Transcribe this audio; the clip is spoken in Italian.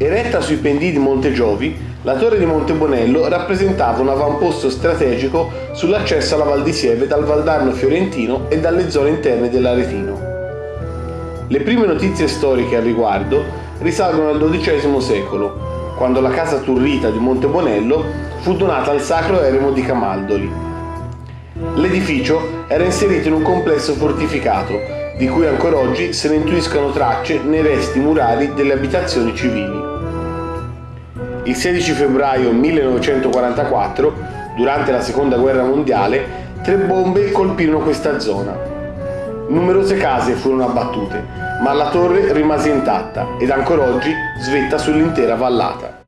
Eretta sui pendii di Monte Giovi, la torre di Monte Bonello rappresentava un avamposto strategico sull'accesso alla Val di Sieve dal Valdarno fiorentino e dalle zone interne dell'Aretino. Le prime notizie storiche al riguardo risalgono al XII secolo, quando la casa turrita di Monte Bonello fu donata al sacro eremo di Camaldoli. L'edificio era inserito in un complesso fortificato, di cui ancora oggi se ne intuiscono tracce nei resti murali delle abitazioni civili. Il 16 febbraio 1944, durante la seconda guerra mondiale, tre bombe colpirono questa zona. Numerose case furono abbattute, ma la torre rimase intatta ed ancora oggi svetta sull'intera vallata.